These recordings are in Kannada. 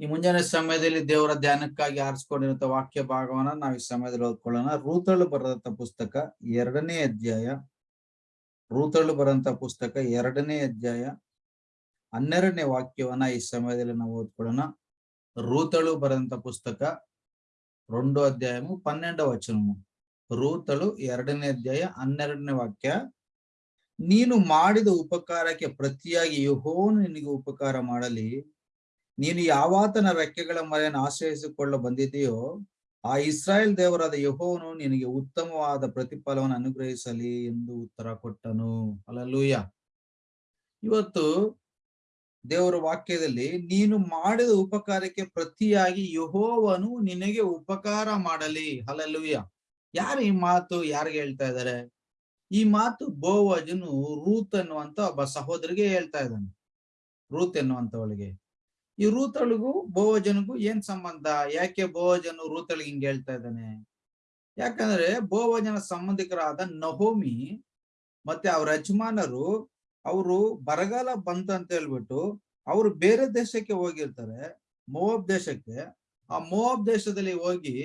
ಈ ಮುಂಜಾನೆ ಸಮಯದಲ್ಲಿ ದೇವರ ಧ್ಯಾನಕ್ಕಾಗಿ ಆರಿಸ್ಕೊಂಡಿರುವಂತ ವಾಕ್ಯ ಭಾಗವನ್ನ ನಾವು ಈ ಸಮಯದಲ್ಲಿ ಓದ್ಕೊಳ್ಳೋಣ ರೂತಳು ಬರೆದಂತ ಪುಸ್ತಕ ಎರಡನೇ ಅಧ್ಯಾಯ ರೂತಳು ಬರೆದಂತ ಪುಸ್ತಕ ಎರಡನೇ ಅಧ್ಯಾಯ ಹನ್ನೆರಡನೇ ವಾಕ್ಯವನ್ನ ಈ ಸಮಯದಲ್ಲಿ ನಾವು ಓದ್ಕೊಳ್ಳೋಣ ರೂತಳು ಬರೆದಂತ ಪುಸ್ತಕ రెండో అధ్యాయము పన్నెండవ వచనము ರೂತಳು ಎರಡನೇ ಅಧ್ಯಾಯ ಹನ್ನೆರಡನೇ ವಾಕ್ಯ ನೀನು ಮಾಡಿದ ಉಪಕಾರಕ್ಕೆ ಪ್ರತಿಯಾಗಿ ಯಹೋನು ನಿನಗೆ ಉಪಕಾರ ಮಾಡಲಿ ನೀನು ಯಾವಾತನ ರೆಕ್ಕೆಗಳ ಮರೆಯನ್ನು ಆಶ್ರಯಿಸಿಕೊಳ್ಳ ಬಂದಿದೆಯೋ ಆ ಇಸ್ರಾಯೇಲ್ ದೇವರಾದ ಯಹೋವನು ನಿನಗೆ ಉತ್ತಮವಾದ ಪ್ರತಿಫಲವನ್ನು ಅನುಗ್ರಹಿಸಲಿ ಎಂದು ಉತ್ತರ ಕೊಟ್ಟನು. ಅಲ್ಲೂಯ ಇವತ್ತು ದೇವರ ವಾಕ್ಯದಲ್ಲಿ ನೀನು ಮಾಡಿದ ಉಪಕಾರಕ್ಕೆ ಪ್ರತಿಯಾಗಿ ಯಹೋವನು ನಿನಗೆ ಉಪಕಾರ ಮಾಡಲಿ. ಅಲ್ಲೂಯ್ಯ ಯಾರು ಈ ಮಾತು ಯಾರಿಗೆ ಹೇಳ್ತಾ ಇದ್ದಾರೆ? ಈ ಮಾತು ಬೋವಜನು ರೂತ್ ಅನ್ನುವಂತ ಒಬ್ಬ ಸಹೋದರಿಗೆ ಹೇಳ್ತಾ ಇದ್ದಾನೆ. ರೂತ್ ಎನ್ನುವಂತವಳಿಗೆ. ಈ ರೂತಳಿಗೂ ಬೋವಜನಿಗೂ ಏನ್ ಸಂಬಂಧ? ಯಾಕೆ ಬೋವಜನು ರೂತಳಿಗೆ ಹಿಂಗೆ ಹೇಳ್ತಾ ಇದ್ದಾನೆ? ಯಾಕಂದ್ರೆ ಬೋವಜನ ಸಂಬಂಧಿಕರಾದ ನಹೋಮಿ ಮತ್ತೆ ಅವ್ರ ಯಜಮಾನರು ಅವರು ಬರಗಾಲ ಬಂತ ಅಂತ ಹೇಳ್ಬಿಟ್ಟು ಅವರು ಬೇರೆ ದೇಶಕ್ಕೆ ಹೋಗಿರ್ತಾರೆ ಮೋಬ್ ದೇಶಕ್ಕೆ. ಆ ಮೋಬ್ ದೇಶದಲ್ಲಿ ಹೋಗಿ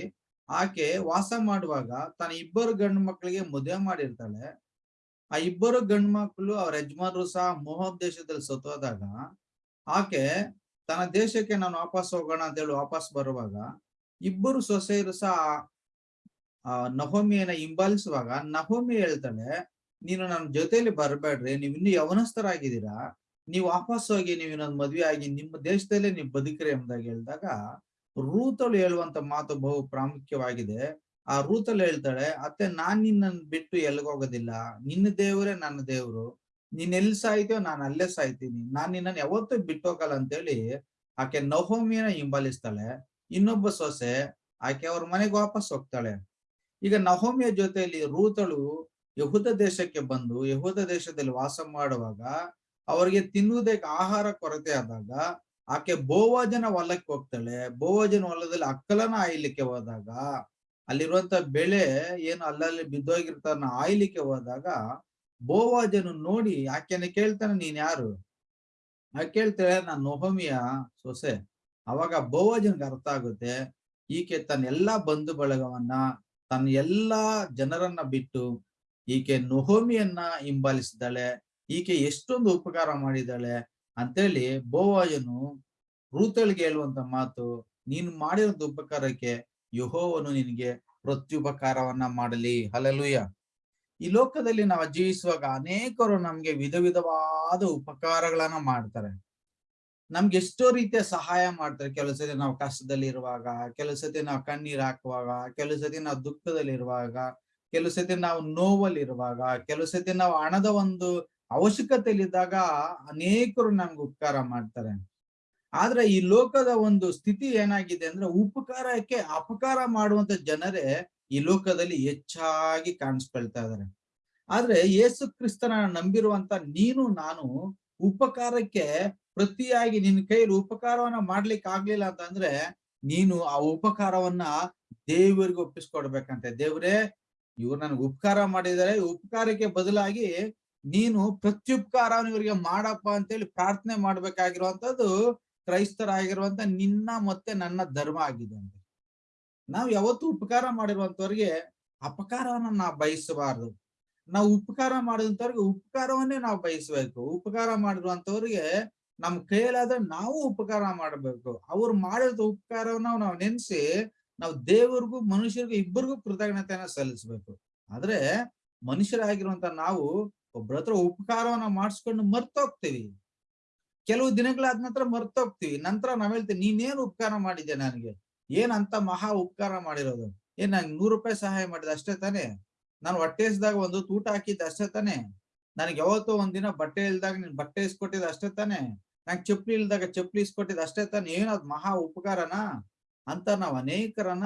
ಆಕೆ ವಾಸ ಮಾಡುವಾಗ ತನ್ನ ಇಬ್ಬರು ಗಂಡು ಮಕ್ಕಳಿಗೆ ಮದುವೆ ಮಾಡಿರ್ತಾಳೆ. ಆ ಇಬ್ಬರು ಗಂಡು ಮಕ್ಕಳು ಅವ್ರ ಯಜಮಾನರು ಸಹ ಮೋಹಬ್ ದೇಶದಲ್ಲಿ ಸತ್ತೋದಾಗ ಆಕೆ ತನ್ನ ದೇಶಕ್ಕೆ ನಾನು ವಾಪಸ್ ಹೋಗೋಣ ಅಂತ ಹೇಳಿ ವಾಪಸ್ ಬರುವಾಗ ಇಬ್ಬರು ಸೊಸೆಯರು ಸಹ, ಆ, ನಹೋಮಿಯನ್ನ ಹಿಂಬಾಲಿಸುವಾಗ ನಹೋಮಿ ಹೇಳ್ತಾಳೆ, ನೀನು ನನ್ನ ಜೊತೆಯಲ್ಲಿ ಬರಬೇಡ್ರಿ, ನೀವು ಇನ್ನು ಯವನಸ್ಥರಾಗಿದ್ದೀರಾ, ನೀವು ವಾಪಸ್ ಹೋಗಿ ನೀವು ಇನ್ನೊಂದು ಮದ್ವೆ ಆಗಿ ನಿಮ್ಮ ದೇಶದಲ್ಲೇ ನೀವು ಬದುಕ್ರಿ ಎಂಬುದಾಗಿ ಹೇಳಿದಾಗ ರೂತಳು ಹೇಳುವಂತ ಮಾತು ಬಹು ಪ್ರಾಮುಖ್ಯವಾಗಿದೆ. ಆ ರೂತಳು ಹೇಳ್ತಾಳೆ, ಅತ್ತೆ, ನಾನ್ ನಿನ್ನನ್ನು ಬಿಟ್ಟು ಎಲ್ಗೋಗೋದಿಲ್ಲ ನಿನ್ನ ದೇವರೇ ನನ್ನ ದೇವ್ರು. ನೀನ್ ಎಲ್ಲಿ ಸಾಯ್ತೀಯೋ ನಾನು ಅಲ್ಲೇ ಸಾಯ್ತೀನಿ. ನಾನ್ ನಿನ್ನನ್ನು ಯಾವತ್ತೂ ಬಿಟ್ಟೋಗಲ್ಲ ಅಂತ ಅಂತೇಳಿ ಆಕೆ ನಹೋಮಿಯನ್ನ ಹಿಂಬಾಲಿಸ್ತಾಳೆ. ಇನ್ನೊಬ್ಬ ಸೊಸೆ ಆಕೆ ಅವ್ರ ಮನೆಗೆ ವಾಪಸ್ ಹೋಗ್ತಾಳೆ. ಈಗ ನಹೋಮಿಯ ಜೊತೆಯಲ್ಲಿ ರೂತಳು ಯಹೂದ ದೇಶಕ್ಕೆ ಬಂದು ಯಹೂದ ದೇಶದಲ್ಲಿ ವಾಸ ಮಾಡುವಾಗ ಅವರಿಗೆ ತಿನ್ನುವುದಕ್ಕೆ ಆಹಾರ ಕೊರತೆ ಆದಾಗ ಆಕೆ ಬೋವಾಜನ ಹೊಲಕ್ಕೆ ಹೋಗ್ತಾಳೆ. ಬೋವಾಜನ ಹೊಲದಲ್ಲಿ ಅಕ್ಕಲನ ಆಯ್ಲಿಕ್ಕೆ ಹೋದಾಗ ಅಲ್ಲಿರುವಂತ ಬೆಳೆ ಏನು ಅಲ್ಲಲ್ಲಿ ಬಿದ್ದೋಗಿರ್ತಾನ ಆಯ್ಲಿಕ್ಕೆ ಹೋದಾಗ ಬೋವಾಜನು ನೋಡಿ ಆಕೆನ ಕೇಳ್ತಾನೆ, ನೀನ್ ಯಾರು? ಆ ಕೇಳ್ತಾಳೆ, ನಾನ್ ನೊಹಮಿಯ ಸೊಸೆ. ಅವಾಗ ಬೋವಾಜನ್ಗೆ ಅರ್ಥ ಆಗುತ್ತೆ, ಈಕೆ ತನ್ನ ಎಲ್ಲಾ ಬಂಧು ಬಳಗವನ್ನ ತನ್ನ ಎಲ್ಲಾ ಜನರನ್ನ ಬಿಟ್ಟು ಈಕೆ ನೊಹೋಮಿಯನ್ನ ಹಿಂಬಾಲಿಸಿದ್ದಾಳೆ, ಈಕೆ ಎಷ್ಟೊಂದು ಉಪಕಾರ ಮಾಡಿದ್ದಾಳೆ ಅಂತೇಳಿ ಬೋವಾಜನು ರೂತಳಿಗೆ ಹೇಳುವಂತ ಮಾತು, ನೀನು ಮಾಡಿರೋ ಉಪಕಾರಕ್ಕೆ ಯಹೋವನು ನಿನಗೆ ಪ್ರತ್ಯುಪಕಾರವನ್ನ ಮಾಡಲಿ ಹಲಲುಯ್ಯ ಈ ಲೋಕದಲ್ಲಿ ನಾವು ಜೀವಿಸುವಾಗ ಅನೇಕರು ನಮ್ಗೆ ವಿಧ ವಿಧವಾದ ಉಪಕಾರಗಳನ್ನ ಮಾಡ್ತಾರೆ. ನಮ್ಗೆ ಎಷ್ಟೋ ರೀತಿಯ ಸಹಾಯ ಮಾಡ್ತಾರೆ. ಕೆಲವು ಸತಿ ನಾವು ಕಷ್ಟದಲ್ಲಿ ಇರುವಾಗ, ಕೆಲವು ಸತಿ ನಾವು ಕಣ್ಣೀರ್ ಹಾಕುವಾಗ, ಕೆಲವು ಸತಿ ನಾವು ದುಃಖದಲ್ಲಿ ಇರುವಾಗ, ಕೆಲವು ಸತಿ ನಾವು ನೋವಲ್ಲಿ ಇರುವಾಗ, ಕೆಲವು ಸತಿ ನಾವು ಹಣದ ಒಂದು ಅವಶ್ಯಕತೆಯಲ್ಲಿದ್ದಾಗ ಅನೇಕರು ನಮ್ಗೆ ಉಪಕಾರ ಮಾಡ್ತಾರೆ. ಆದ್ರೆ ಈ ಲೋಕದ ಒಂದು ಸ್ಥಿತಿ ಏನಾಗಿದೆ ಅಂದ್ರೆ ಉಪಕಾರಕ್ಕೆ ಅಪಕಾರ ಮಾಡುವಂತ ಜನರೇ ಈ ಲೋಕದಲ್ಲಿ ಹೆಚ್ಚಾಗಿ ಕಾಣಿಸ್ಕೊಳ್ತಾ ಇದಾರೆ. ಆದ್ರೆ ಯೇಸು ಕ್ರಿಸ್ತನ ನಂಬಿರುವಂತ ನೀನು, ನಾನು ಉಪಕಾರಕ್ಕೆ ಪ್ರತಿಯಾಗಿ ನಿನ್ನ ಕೈಯಲ್ಲಿ ಉಪಕಾರವನ್ನ ಮಾಡ್ಲಿಕ್ಕೆ ಆಗ್ಲಿಲ್ಲ ಅಂತಂದ್ರೆ ನೀನು ಆ ಉಪಕಾರವನ್ನ ದೇವರಿಗೆ ಒಪ್ಪಿಸ್ಕೊಡ್ಬೇಕಂತೆ. ದೇವ್ರೇ, ಇವ್ರು ನನ್ಗೆ ಉಪಕಾರ ಮಾಡಿದರೆ ಉಪಕಾರಕ್ಕೆ ಬದಲಾಗಿ ನೀನು ಪ್ರತ್ಯುಪಕಾರ ಇವರಿಗೆ ಮಾಡಪ್ಪ ಅಂತೇಳಿ ಪ್ರಾರ್ಥನೆ ಮಾಡ್ಬೇಕಾಗಿರುವಂತದ್ದು ಕ್ರೈಸ್ತರಾಗಿರುವಂತ ನಿನ್ನ ಮತ್ತೆ ನನ್ನ ಧರ್ಮ ಆಗಿದೆ ಅಂತ. ನಾವು ಯಾವತ್ತು ಉಪಕಾರ ಮಾಡಿರುವಂತವ್ರಿಗೆ ಅಪಕಾರವನ್ನ ನಾವು ಬಯಸಬಾರದು. ನಾವು ಉಪಕಾರ ಮಾಡಿದಂತವ್ರಿಗೆ ಉಪಕಾರವನ್ನೇ ನಾವು ಬಯಸ್ಬೇಕು. ಉಪಕಾರ ಮಾಡಿರುವಂತವ್ರಿಗೆ ನಮ್ ಕೈಯಲ್ಲಾದ್ರೆ ನಾವು ಉಪಕಾರ ಮಾಡಬೇಕು. ಅವ್ರು ಮಾಡಿದ ಉಪಕಾರವನ್ನ ನಾವು ನೆನೆಸಿ ನಾವು ದೇವರಿಗೂ ಮನುಷ್ಯರಿಗೂ ಇಬ್ಬರಿಗೂ ಕೃತಜ್ಞತೆಯನ್ನ ಸಲ್ಲಿಸ್ಬೇಕು. ಆದ್ರೆ ಮನುಷ್ಯರಾಗಿರುವಂತ ನಾವು ಒಬ್ಬರ ಹತ್ರ ಉಪಕಾರವನ್ನ ಮಾಡಿಸ್ಕೊಂಡು ಮರ್ತೋಗ್ತೀವಿ. ಕೆಲವು ದಿನಗಳಾದ ನಂತರ ಮರ್ತೋಗ್ತೀವಿ. ನಂತರ ನಾವ್ ಹೇಳ್ತೀವಿ, ನೀನೇನು ಉಪಕಾರ ಮಾಡಿದ್ಯಾ ನನಗೆ? ಏನಂತ ಮಹಾ ಉಪಕಾರ ಮಾಡಿರೋದು. ಏನ್ ನಂಗೆ ನೂರು ರೂಪಾಯಿ ಸಹಾಯ ಮಾಡಿದ, ಅಷ್ಟೇ ತಾನೆ? ನಾನು ಹೊಟ್ಟೆ ಇಸ್ದಾಗ ಒಂದು ತೂಟ ಹಾಕಿದ್ದ, ಅಷ್ಟೇ ತಾನೆ? ನನಗೆ ಯಾವತ್ತೋ ಒಂದಿನ ಬಟ್ಟೆ ಇಲ್ದಾಗ ನೀನ್ ಬಟ್ಟೆ ಇಸ್ಕೊಟ್ಟಿದ್ ಅಷ್ಟೇ ತಾನೆ? ನಂಗೆ ಚಪ್ಪಲಿ ಇಲ್ದಾಗ ಚಪ್ಪಲಿ ಇಸ್ಕೊಟ್ಟಿದ್ ಅಷ್ಟೇ ತಾನೆ? ಏನದ್ ಮಹಾ ಉಪಕಾರನ? ಅಂತ ನಾವ್ ಅನೇಕರನ್ನ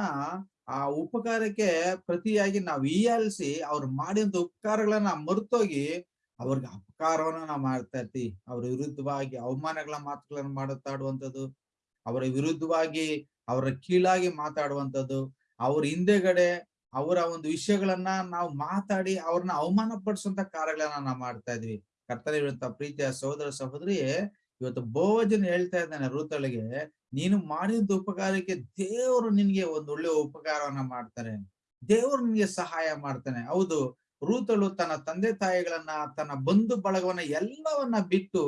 ಆ ಉಪಕಾರಕ್ಕೆ ಪ್ರತಿಯಾಗಿ ನಾವ್ ಈಯಾಲಿಸಿ ಅವ್ರ ಮಾಡಿದ ಉಪಕಾರಗಳನ್ನ ಮರ್ತೋಗಿ ಅವ್ರಿಗೆ ಅಪಕಾರವನ್ನ ನಾವು ಮಾಡ್ತಾ ಇರ್ತೀವಿ. ಅವ್ರ ವಿರುದ್ಧವಾಗಿ ಅವಮಾನಗಳ ಮಾತುಗಳನ್ನ ಮಾಡುತ್ತಾಡುವಂಥದ್ದು, ಅವರ ವಿರುದ್ಧವಾಗಿ ಅವರ ಕೀಳಾಗಿ ಮಾತಾಡುವಂಥದ್ದು, ಅವ್ರ ಹಿಂದೆಗಡೆ ಅವರ ಒಂದು ವಿಷಯಗಳನ್ನ ನಾವು ಮಾತಾಡಿ ಅವ್ರನ್ನ ಅವಮಾನ ಪಡಿಸುವಂತ ಕಾರ್ಯಗಳನ್ನ ನಾವು ಮಾಡ್ತಾ ಇದ್ವಿ. ಕರ್ತನ ಪ್ರೀತಿಯ ಸಹೋದರ ಸಹೋದರಿ ಇವತ್ತು ಭೋಜನ ಹೇಳ್ತಾ ಇದ್ದಾನೆ ರೂತಳಿಗೆ ನೀನು ಮಾಡಿದ ಉಪಕಾರಕ್ಕೆ ದೇವರು ನಿನ್ಗೆ ಒಂದು ಒಳ್ಳೆ ಉಪಕಾರವನ್ನ ಮಾಡ್ತಾರೆ. ದೇವರು ನಿನ್ಗೆ ಸಹಾಯ ಮಾಡ್ತಾನೆ. ಹೌದು ರೂತಳು ತನ್ನ ತಂದೆ ತಾಯಿಗಳನ್ನ, ತನ್ನ ಬಂಧು ಬಳಗವನ್ನ ಎಲ್ಲವನ್ನ ಬಿಟ್ಟು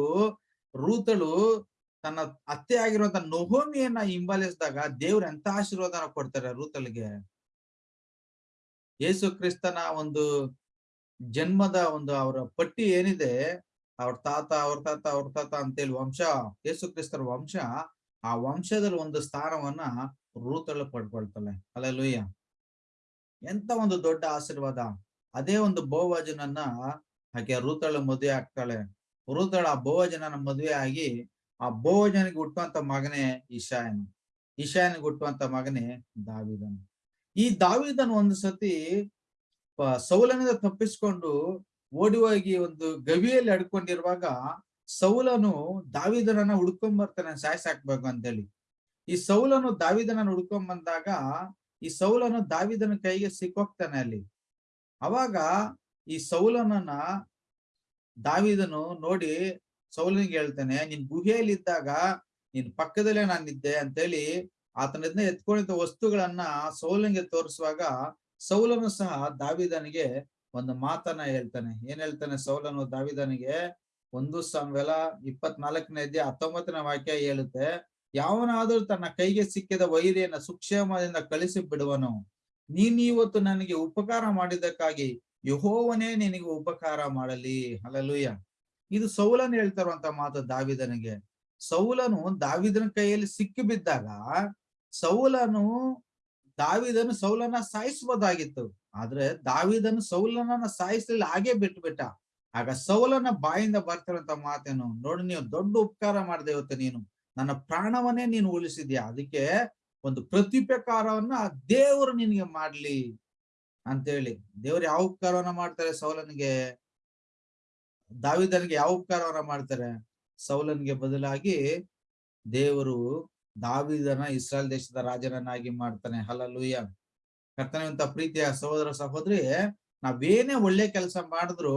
ರೂತಳು ತನ್ನ ಅತ್ತೆ ಆಗಿರುವಂತ ನೊಹೋಮಿಯನ್ನ ಹಿಂಬಾಲಿಸಿದಾಗ ದೇವ್ರ ಎಂತ ಆಶೀರ್ವಾದನ ಕೊಡ್ತಾರೆ ರೂತಲ್ಗೆ? ಯೇಸು ಕ್ರಿಸ್ತನ ಒಂದು ಜನ್ಮದ ಒಂದು ಅವರ ಪಟ್ಟಿ ಏನಿದೆ, ಅವ್ರ ತಾತ ಅವ್ರ ತಾತ ಅವ್ರ ತಾತ ಅಂತೇಳಿ ವಂಶ, ಯೇಸು ಕ್ರಿಸ್ತರ ವಂಶ, ಆ ವಂಶದಲ್ಲಿ ಒಂದು ಸ್ಥಾನವನ್ನ ರೂತಳು ಪಡ್ಕೊಳ್ತಾಳೆ. ಅಲ್ಲೆಲ್ಲೂಯ್ಯ ಎಂತ ಒಂದು ದೊಡ್ಡ ಆಶೀರ್ವಾದ. ಅದೇ ಒಂದು ಬೋವಜನನ್ನ ಹಾಗೆ ರೂತಳು ಮದುವೆ ಆಗ್ತಾಳೆ. ರೂತಳ ಬೋವಜನನ ಮದುವೆ ಆಗಿ ಆ ಬೋಜನಿಗೆ ಹುಟ್ಟುವಂತ ಮಗನೇ ಇಶಾಯನು ಇಶಾಯನಿಗೆ ಹುಟ್ಟುವಂತ ಮಗನೇ ದಾವಿದನು. ಈ ದಾವಿದನು ಒಂದು ಸತಿ ಸೌಲನಿಂದ ತಪ್ಪಿಸ್ಕೊಂಡು ಓಡಿ ಹೋಗಿ ಒಂದು ಗವಿಯಲ್ಲಿ ಅಡ್ಕೊಂಡಿರುವಾಗ ಸೌಲನು ದಾವಿದನನ್ನ ಹುಡ್ಕೊಂಡ್ ಬರ್ತಾನೆ ಅಂತ ಅಂತೇಳಿ. ಈ ಸೌಲನು ದಾವಿದನ ಹುಡ್ಕೊಂಡ್ ಬಂದಾಗ ಈ ಸೌಲನು ದಾವಿದನ ಕೈಗೆ ಸಿಕ್ಕೋಗ್ತಾನೆ ಅಲ್ಲಿ. ಅವಾಗ ಈ ಸೌಲನನ್ನ ದಾವಿದನು ನೋಡಿ ಸೌಲನಿಗೆ ಹೇಳ್ತಾನೆ, ನಿನ್ ಗುಹೆಯಲ್ಲಿ ಇದ್ದಾಗ ನಿನ್ ಪಕ್ಕದಲ್ಲೇ ನಾನಿದ್ದೆ ಅಂತೇಳಿ ಆತನಿಂದ ಎತ್ಕೊಂಡಿದ್ದ ವಸ್ತುಗಳನ್ನ ಸೌಲನಿಗೆ ತೋರಿಸುವಾಗ ಸೌಲನು ಸಹ ದಾವಿದನಿಗೆ ಒಂದು ಮಾತನ್ನ ಹೇಳ್ತಾನೆ. ಏನ್ ಹೇಳ್ತಾನೆ ಸೌಲನು ದಾವಿದನಿಗೆ? ಒಂದು ಸಂವೆಲ ಇಪ್ಪತ್ನಾಲ್ಕನೇ ಅಧ್ಯಾಯ ಹತ್ತೊಂಬತ್ತನೇ ವಾಕ್ಯ ಹೇಳುತ್ತೆ, ಯಾವನಾದರೂ ತನ್ನ ಕೈಗೆ ಸಿಕ್ಕಿದ ವೈರಿಯನ್ನ ಸುಕ್ಷೇಮದಿಂದ ಕಳಿಸಿ ಬಿಡುವನು. ನೀನ್ ಇವತ್ತು ನನಗೆ ಉಪಕಾರ ಮಾಡಿದ್ದಕ್ಕಾಗಿ ಯಹೋವನೇ ನಿನಗೆ ಉಪಕಾರ ಮಾಡಲಿ. ಅಲ್ಲಲೂಯ್ಯ ಇದು ಸೌಲನ್ ಹೇಳ್ತಾರಂತ ಮಾತು ದಾವಿದನಿಗೆ. ಸೌಲನು ದಾವಿದನ ಕೈಯಲ್ಲಿ ಸಿಕ್ಕಿ ಬಿದ್ದಾಗ ಸೌಲನು ದಾವಿದನು ಸೌಲನ ಸಾಯಿಸಬಹುದಾಗಿತ್ತು ಆದ್ರೆ ದಾವಿದನು ಸೌಲನನ್ನ ಸಾಯಿಸಲಿಲ್ಲ, ಹಾಗೆ ಬಿಟ್ಬಿಟ್ಟ. ಆಗ ಸೌಲನ ಬಾಯಿಂದ ಬರ್ತಿರಂತ ಮಾತೇನು, ನೋಡಿ, ನೀವು ದೊಡ್ಡ ಉಪಕಾರ ಮಾಡಿದೆ ಇವತ್ತು ನೀನು. ನನ್ನ ಪ್ರಾಣವನ್ನೇ ನೀನು ಉಳಿಸಿದ್ಯಾ? ಅದಕ್ಕೆ ಒಂದು ಪ್ರತ್ಯುಪಕಾರವನ್ನ ದೇವರು ನಿನಗೆ ಮಾಡ್ಲಿ ಅಂತೇಳಿ. ದೇವ್ರು ಯಾವ ಉಪಕಾರವನ್ನ ಮಾಡ್ತಾರೆ ಸೌಲನಿಗೆ? ದಾವಿದನಿಗೆ ಯಾವ ಉಪಕಾರವನ್ನ ಮಾಡ್ತಾರೆ? ಸೌಲನ್ಗೆ ಬದಲಾಗಿ ದೇವರು ದಾವಿದನ ಇಸ್ರಾಯಲ್ ದೇಶದ ರಾಜನನ್ನಾಗಿ ಮಾಡ್ತಾನೆ. ಹಲಲುಯ್ಯ ಕರ್ತನಂತ ಪ್ರೀತಿಯ ಸಹೋದರ ಸಹೋದರಿ, ನಾವೇನೇ ಒಳ್ಳೆ ಕೆಲಸ ಮಾಡಿದ್ರು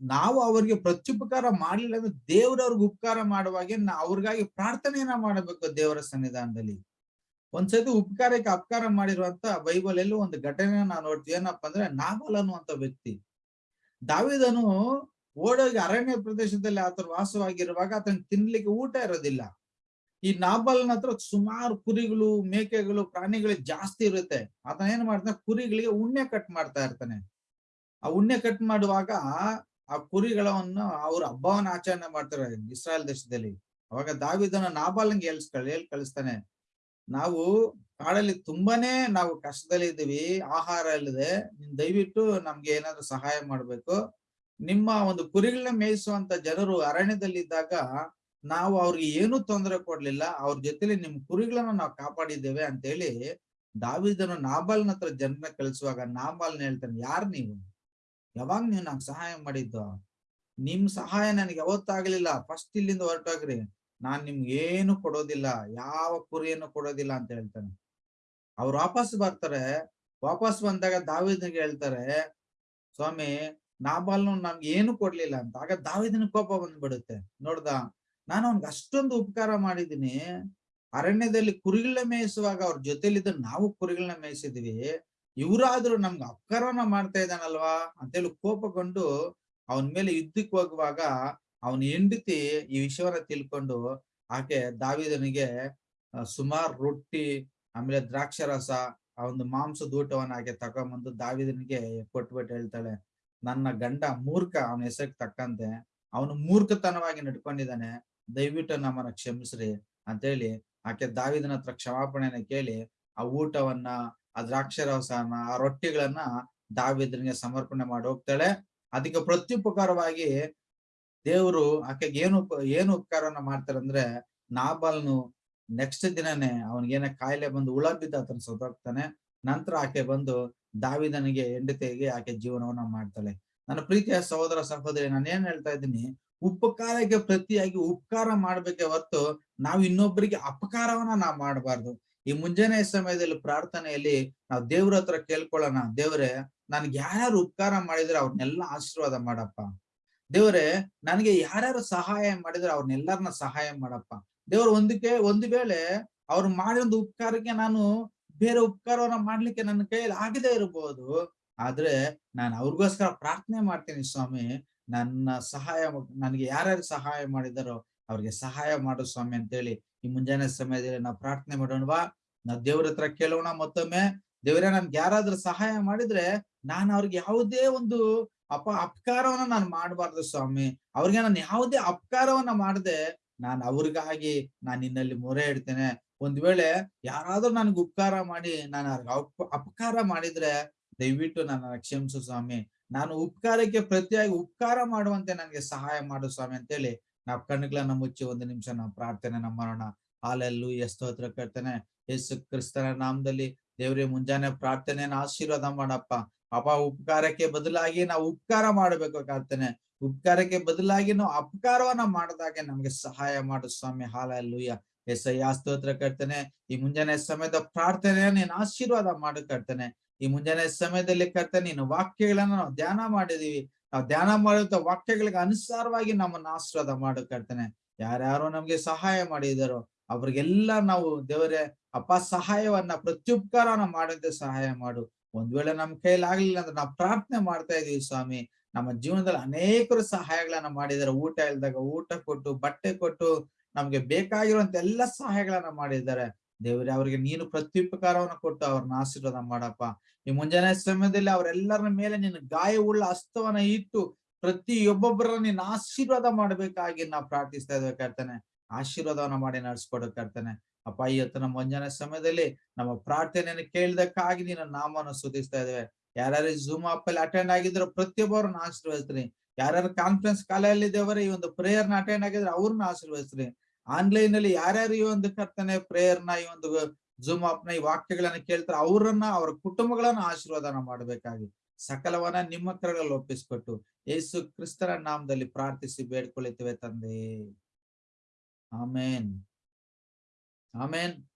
ನಾವು ಅವ್ರಿಗೆ ಪ್ರತ್ಯುಪಕಾರ ಮಾಡ್ಲಿಲ್ಲ ಅಂದ್ರೆ ದೇವ್ರವ್ರಿಗೆ ಉಪಕಾರ ಮಾಡುವಾಗೆ ನಾ ಅವ್ರಿಗಾಗಿ ಪ್ರಾರ್ಥನೆಯನ್ನ ಮಾಡಬೇಕು ದೇವರ ಸನ್ನಿಧಾನದಲ್ಲಿ. ಒಂದ್ಸತಿ ಉಪಕಾರಕ್ಕೆ ಅಪಕಾರ ಮಾಡಿರುವಂತ ಬೈಬಲ್ ಎಲ್ಲೂ ಒಂದು ಘಟನೆ ನಾವು ನೋಡ್ತೀವಿ. ಏನಪ್ಪಾ ಅಂದ್ರೆ ನಾಬಲ್ ಅನ್ನುವಂತ ವ್ಯಕ್ತಿ. ದಾವಿದನು ಓಡೋಗಿ ಅರಣ್ಯ ಪ್ರದೇಶದಲ್ಲಿ ಆತನ ವಾಸವಾಗಿರುವಾಗ ಆತನ ತಿನ್ಲಿಕ್ಕೆ ಊಟ ಇರೋದಿಲ್ಲ. ಈ ನಾಬಲ್ನ ಹತ್ರ ಸುಮಾರು ಕುರಿಗಳು, ಮೇಕೆಗಳು, ಪ್ರಾಣಿಗಳು ಜಾಸ್ತಿ ಇರುತ್ತೆ. ಆತನ ಏನ್ ಮಾಡ್ತಾನೆ? ಕುರಿಗಳಿಗೆ ಉಣ್ಣೆ ಕಟ್ ಮಾಡ್ತಾ ಇರ್ತಾನೆ. ಆ ಉಣ್ಣೆ ಕಟ್ ಮಾಡುವಾಗ ಆ ಕುರಿಗಳನ್ನ ಅವ್ರ ಹಬ್ಬವನ್ನ ಆಚರಣೆ ಮಾಡ್ತಾರೆ ಇಸ್ರಾಯಲ್ ದೇಶದಲ್ಲಿ. ಅವಾಗ ದಾವಿದನ ನಾಬಾಲಂಗೆ ಎಲ್ಸ್ಕಳ್ ಹೇಳಿ, ಕಳಿಸ್ತಾನೆ. ನಾವು ಕಾಡಲ್ಲಿ ತುಂಬಾನೇ ನಾವು ಕಷ್ಟದಲ್ಲಿ ಇದ್ದೀವಿ ಆಹಾರ ಇಲ್ಲದೆ, ನೀನ್ ದಯವಿಟ್ಟು ನಮ್ಗೆ ಏನಾದ್ರು ಸಹಾಯ ಮಾಡ್ಬೇಕು. ನಿಮ್ಮ ಒಂದು ಕುರಿಗಳನ್ನ ಮೇಯಿಸುವಂತ ಜನರು ಅರಣ್ಯದಲ್ಲಿ ಇದ್ದಾಗ ನಾವು ಅವ್ರಿಗೆ ಏನು ತೊಂದರೆ ಕೊಡ್ಲಿಲ್ಲ, ಅವ್ರ ಜೊತೆಲಿ ನಿಮ್ ಕುರಿಗಳನ್ನ ನಾವು ಕಾಪಾಡಿದ್ದೇವೆ ಅಂತ ಹೇಳಿ ದಾವಿದನು ನಾಬಾಲ್ನ ಹತ್ರ ಜನರನ್ನ ಕಳಿಸುವಾಗ ನಾಬಾಲ್ನ ಹೇಳ್ತಾನೆ, ಯಾರ್ ನೀವು? ಯಾವಾಗ ನೀವು ನಂಗೆ ಸಹಾಯ ಮಾಡಿದ್ದು? ನಿಮ್ ಸಹಾಯ ನನಗೆ ಯಾವತ್ತಾಗ್ಲಿಲ್ಲ. ಫಸ್ಟ್ ಇಲ್ಲಿಂದ ಹೊರಟೋಗ್ರಿ. ನಾನ್ ನಿಮ್ಗೆ ಏನು ಕೊಡೋದಿಲ್ಲ. ಯಾವ ಕುರಿಯನ್ನು ಕೊಡೋದಿಲ್ಲ ಅಂತ ಹೇಳ್ತಾನೆ. ಅವ್ರು ವಾಪಸ್ ಬರ್ತಾರೆ. ವಾಪಸ್ ಬಂದಾಗ ದಾವಿದನಿಗೆ ಹೇಳ್ತಾರೆ, ಸ್ವಾಮಿ ನಾಬಾಲ್ನು ನಮ್ಗೆ ಏನು ಕೊಡ್ಲಿಲ್ಲ ಅಂತ. ಆಗ ದಾವಿದನ ಕೋಪ ಬಂದ್ಬಿಡುತ್ತೆ. ನೋಡ್ದ, ನಾನು ಅವ್ನ್ಗೆ ಅಷ್ಟೊಂದು ಉಪಕಾರ ಮಾಡಿದೀನಿ ಅರಣ್ಯದಲ್ಲಿ ಕುರಿಗಳನ್ನ ಮೇಯಿಸುವಾಗ ಅವ್ರ ಜೊತೆಲಿದ್ದ ನಾವು ಕುರಿಗಳನ್ನ ಮೇಯಿಸಿದ್ವಿ. ಇವರಾದ್ರೂ ನಮ್ಗೆ ಅಪಕಾರನ ಮಾಡ್ತಾ ಇದ್ದಾನಲ್ವಾ ಅಂತೇಳಿ ಕೋಪಗೊಂಡು ಅವನ ಮೇಲೆ ಯುದ್ಧಕ್ಕೆ ಹೋಗುವಾಗ ಅವನ ಹೆಂಡತಿ ಈ ವಿಷಯವನ್ನ ತಿಳ್ಕೊಂಡು ಆಕೆ ದಾವಿದನಿಗೆ ಸುಮಾರು ರೊಟ್ಟಿ, ಆಮೇಲೆ ದ್ರಾಕ್ಷರಸ, ಆ ಒಂದು ಮಾಂಸದ ಊಟವನ್ನ ಆಕೆ ತಗೊಂಬಂದು ದಾವಿದನಿಗೆ ಕೊಟ್ಬಿಟ್ಟು ಹೇಳ್ತಾಳೆ. ನನ್ನ ಗಂಡ ಮೂರ್ಖ, ಅವನ ಹೆಸರಿಗೆ ತಕ್ಕಂತೆ, ಅವನು ಮೂರ್ಖತನವಾಗಿ ನಡ್ಕೊಂಡಿದ್ದಾನೆ ದಯವಿಟ್ಟು ನಮ್ಮನ್ನ ಕ್ಷಮಿಸ್ರಿ ಅಂತೇಳಿ ಆಕೆ ದಾವಿದನ ಹತ್ರ ಕ್ಷಮಾಪಣೆನ ಕೇಳಿ ಆ ಊಟವನ್ನ, ಆ ದ್ರಾಕ್ಷರಸನ ಆ ರೊಟ್ಟಿಗಳನ್ನ ದಾವಿದ್ರಿಗೆ ಸಮರ್ಪಣೆ ಮಾಡಿ ಹೋಗ್ತಾಳೆ. ಅದಕ್ಕೆ ಪ್ರತ್ಯುಪಕಾರವಾಗಿ ದೇವರು ಆಕೆಗೆ ಏನು ಏನು ಉಪಕಾರವನ್ನ ಮಾಡ್ತಾರಂದ್ರೆ ನಾಬಾಲ್ನು ನೆಕ್ಸ್ಟ್ ದಿನನೇ ಅವನಿಗೇನ ಕಾಯಿಲೆ ಬಂದು ಹುಳ ಬಿದ್ದ ಆತನ ನಂತರ ಆಕೆ ಬಂದು ದಾವಿದನಿಗೆ ಹೆಂಡತಿಗೆ ಆಕೆ ಜೀವನವನ್ನ ಮಾಡ್ತಾಳೆ. ನನ್ನ ಪ್ರೀತಿಯ ಸಹೋದರ ಸಹೋದರಿ, ನಾನು ಏನ್ ಹೇಳ್ತಾ ಇದ್ದೀನಿ? ಉಪಕಾರಕ್ಕೆ ಪ್ರತಿಯಾಗಿ ಉಪಕಾರ ಮಾಡ್ಬೇಕೆ ಹೊರತು ನಾವು ಇನ್ನೊಬ್ಬರಿಗೆ ಅಪಕಾರವನ್ನ ನಾವು ಮಾಡಬಾರ್ದು. ಈ ಮುಂಜಾನೆ ಸಮಯದಲ್ಲಿ ಪ್ರಾರ್ಥನೆಯಲ್ಲಿ ನಾವು ದೇವ್ರ ಹತ್ರ ಕೇಳ್ಕೊಳ್ಳೋಣ. ದೇವ್ರೆ, ನನ್ಗೆ ಯಾರ್ಯಾರು ಉಪಕಾರ ಮಾಡಿದ್ರೆ ಅವ್ರನ್ನೆಲ್ಲ ಆಶೀರ್ವಾದ ಮಾಡಪ್ಪ. ದೇವರೇ, ನನಗೆ ಯಾರ್ಯಾರು ಸಹಾಯ ಮಾಡಿದ್ರೆ ಅವ್ರನ್ನೆಲ್ಲರನ್ನ ಸಹಾಯ ಮಾಡಪ್ಪ. ದೇವ್ರ ಒಂದಕ್ಕೆ, ಒಂದು ವೇಳೆ ಅವ್ರು ಮಾಡಿದ ಉಪಕಾರಕ್ಕೆ ನಾನು ಬೇರೆ ಉಪಕಾರವನ್ನ ಮಾಡ್ಲಿಕ್ಕೆ ನನ್ನ ಕೈಯಲ್ಲಿ ಆಗದೆ ಇರಬಹುದು ಆದ್ರೆ ನಾನು ಅವ್ರಿಗೋಸ್ಕರ ಪ್ರಾರ್ಥನೆ ಮಾಡ್ತೀನಿ ಸ್ವಾಮಿ. ನನ್ನ ಸಹಾಯ ನನಗೆ ಯಾರ್ಯಾರು ಸಹಾಯ ಮಾಡಿದಾರೋ ಅವ್ರಿಗೆ ಸಹಾಯ ಮಾಡು ಸ್ವಾಮಿ ಅಂತೇಳಿ ಈ ಮುಂಜಾನೆ ಸಮಯದಲ್ಲಿ ನಾವು ಪ್ರಾರ್ಥನೆ ಮಾಡೋಣವಾ ನಾ ದೇವ್ರ ಹತ್ರ ಕೇಳೋಣ ಮತ್ತೊಮ್ಮೆ. ದೇವರೇ, ನನ್ಗೆ ಯಾರಾದ್ರೂ ಸಹಾಯ ಮಾಡಿದ್ರೆ ನಾನು ಅವ್ರಿಗೆ ಯಾವುದೇ ಒಂದು ಅಪ, ಅಪಕಾರವನ್ನ ನಾನು ಮಾಡಬಾರ್ದು ಸ್ವಾಮಿ. ಅವ್ರಿಗೆ ನಾನು ಯಾವುದೇ ಅಪಕಾರವನ್ನ ಮಾಡದೆ ನಾನು ಅವ್ರಿಗಾಗಿ ನಾನು ನಿನ್ನಲ್ಲಿ ಮೊರೆ ಇಡ್ತೇನೆ. ಒಂದ್ ವೇಳೆ ಯಾರಾದ್ರೂ ನನ್ಗೆ ಉಪಕಾರ ಮಾಡಿ, ನಾನು ಅಪಕಾರ ಮಾಡಿದ್ರೆ ದಯವಿಟ್ಟು ನನ್ನ ಕ್ಷಮಿಸು ಸ್ವಾಮಿ. ನಾನು ಉಪಕಾರಕ್ಕೆ ಪ್ರತಿಯಾಗಿ ಉಪಕಾರ ಮಾಡುವಂತೆ ನನಗೆ ಸಹಾಯ ಮಾಡು ಸ್ವಾಮಿ ಅಂತ ಹೇಳಿ ನಾವು ಕಣ್ಣುಗಳನ್ನ ಮುಚ್ಚಿ ಒಂದು ನಿಮಿಷ ನಾವು ಪ್ರಾರ್ಥನೆ ನಮ್ಮ ಮಾಡೋಣ. ಹಾಲೆಲ್ಲೂ ಹತ್ರ ಕರ್ತನೆ. ಯೇಸು ಕ್ರಿಸ್ತನ ನಾಮದಲ್ಲಿ ದೇವ್ರಿಗೆ ಮುಂಜಾನೆ ಪ್ರಾರ್ಥನೆಯನ್ನ ಆಶೀರ್ವಾದ ಮಾಡಪ್ಪ. ಅಪ ಉಪಕಾರಕ್ಕೆ ಬದಲಾಗಿ ನಾವು ಉಪಕಾರ ಮಾಡಬೇಕು ಕರ್ತನೆ. ಉಪಕಾರಕ್ಕೆ ಬದಲಾಗಿ ನಾವು ಅಪಕಾರವನ್ನ ಮಾಡಿದಾಗೆ ನಮ್ಗೆ ಸಹಾಯ ಮಾಡು ಸ್ವಾಮಿ. ಹಾಲೆಲ್ಲೂಯ್ಯ. ಎಸ್ಐ ಆಸ್ತೋತ್ರ ಕರ್ತನೆ, ಈ ಮುಂಜಾನೆ ಸಮಯದ ಪ್ರಾರ್ಥನೆ ನೀನು ಆಶೀರ್ವಾದ ಮಾಡು ಕರ್ತನೆ. ಈ ಮುಂಜಾನೆ ಸಮಯದಲ್ಲಿ ಕರ್ತೇನೆ, ನೀನು ವಾಕ್ಯಗಳನ್ನ ನಾವು ಧ್ಯಾನ ಮಾಡಿದೀವಿ ನಾವು ಧ್ಯಾನ ಮಾಡುವಂತ ವಾಕ್ಯಗಳಿಗೆ ಅನುಸಾರವಾಗಿ ನಮ್ಮನ್ನ ಆಶೀರ್ವಾದ ಮಾಡು ಕರ್ತನೆ. ಯಾರ್ಯಾರೋ ನಮ್ಗೆ ಸಹಾಯ ಮಾಡಿದಾರೋ. ಅವ್ರಿಗೆಲ್ಲ ನಾವು ದೇವರೇ, ಅಪ್ಪ ಸಹಾಯವನ್ನ ಪ್ರತ್ಯುಪಕಾರನ ಮಾಡಂತೆ ಸಹಾಯ ಮಾಡು. ಒಂದ್ ವೇಳೆ ನಮ್ ಕೈಲಿ ಆಗ್ಲಿಲ್ಲ ಅಂದ್ರೆ ನಾವು ಪ್ರಾರ್ಥನೆ ಮಾಡ್ತಾ ಇದೀವಿ ಸ್ವಾಮಿ. ನಮ್ಮ ಜೀವನದಲ್ಲಿ ಅನೇಕರು ಸಹಾಯಗಳನ್ನ ಮಾಡಿದಾರೆ ಊಟ ಇಲ್ದಾಗ ಊಟ ಕೊಟ್ಟು, ಬಟ್ಟೆ ಕೊಟ್ಟು ನಮ್ಗೆ ಬೇಕಾಗಿರುವಂತ ಎಲ್ಲ ಸಹಾಯಗಳನ್ನ ಮಾಡಿದ್ದಾರೆ. ದೇವರೇ, ಅವ್ರಿಗೆ ನೀನು ಪ್ರತ್ಯುಪಕಾರವನ್ನ ಕೊಟ್ಟು ಅವ್ರನ್ನ ಆಶೀರ್ವಾದ ಮಾಡಪ್ಪ. ಈ ಮುಂಜಾನೆ ಸಮಯದಲ್ಲಿ ಅವರೆಲ್ಲರ ಮೇಲೆ ನಿನ್ನ ಗಾಯವುಳ್ಳ ಅಸ್ತವನ ಇಟ್ಟು ಪ್ರತಿಯೊಬ್ಬೊಬ್ಬರ ನೀನ್ ಆಶೀರ್ವಾದ ಮಾಡ್ಬೇಕಾಗಿ ನಾವು ಪ್ರಾರ್ಥಿಸ್ತಾ ಇದ್ದೇವೆ ಕರ್ತನೆ. ಆಶೀರ್ವಾದವನ್ನ ಮಾಡಿ ನಡ್ಸ್ಕೊಡಕ್ಕಾಗ್ತಾನೆ ಅಪ್ಪ, ಈ ಹೊತ್ತು ನಮ್ಮ ಮುಂಜಾನೆ ಸಮಯದಲ್ಲಿ ನಮ್ಮ ಪ್ರಾರ್ಥನೆಯನ್ನು ಕೇಳಿದಕ್ಕಾಗಿ ನಿನ್ನ ನಾಮವನ್ನು ಸುಧಿಸ್ತಾ ಇದ್ದೇವೆ. ಯಾರ್ಯಾರು ಜೂಮ್ ಆಪ್ ಅಲ್ಲಿ ಅಟೆಂಡ್ ಆಗಿದ್ರು ಪ್ರತಿಯೊಬ್ಬರನ್ನ ಆಶೀರ್ವದಿಸ್ತೀನಿ. ಯಾರ್ಯಾರು ಕಾನ್ಫರೆನ್ಸ್ ಕಾಲಲ್ಲಿ ದೇವರ, ಈ ಒಂದು ಪ್ರೇಯರ್ನ ಅಟೆಂಡ್ ಆಗಿದ್ರೆ ಅವ್ರನ್ನ ಆಶೀರ್ವದಿಸ್ತೀನಿ. ಆನ್ಲೈನ್ ಅಲ್ಲಿ ಯಾರ್ಯಾರು ಈ ಒಂದು ಕರ್ತನೆ ಪ್ರೇಯರ್ನ ಈ ಒಂದು ಜೂಮ್ ಆಪ್ನ ಈ ವಾಕ್ಯಗಳನ್ನ ಕೇಳ್ತಾರೆ, ಅವರನ್ನ, ಅವರ ಕುಟುಂಬಗಳನ್ನ ಆಶೀರ್ವಾದನ ಮಾಡಬೇಕಾಗಿ ಸಕಲವನ್ನ ನಿಮ್ಮ ಕರಗಳಲ್ಲಿ ಒಪ್ಪಿಸ್ಕೊಟ್ಟು ಯೇಸು ಕ್ರಿಸ್ತರ ನಾಮದಲ್ಲಿ ಪ್ರಾರ್ಥಿಸಿ ಬೇಡ್ಕೊಳ್ಳುತ್ತೇವೆ ತಂದೆ. ಆಮೇನ್. ಆಮೇನ್.